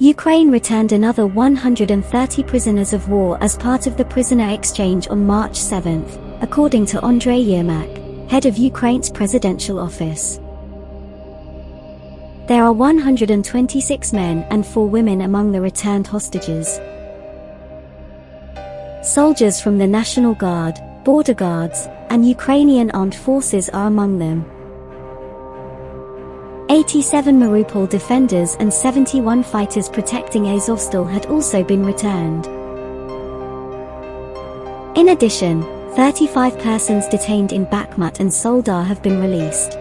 Ukraine returned another 130 prisoners of war as part of the prisoner exchange on March 7, according to Andrei Yermak, head of Ukraine's presidential office. There are 126 men and 4 women among the returned hostages. Soldiers from the National Guard, Border Guards, and Ukrainian armed forces are among them. 87 Mariupol defenders and 71 fighters protecting Azovstal had also been returned. In addition, 35 persons detained in Bakhmut and Soledar have been released.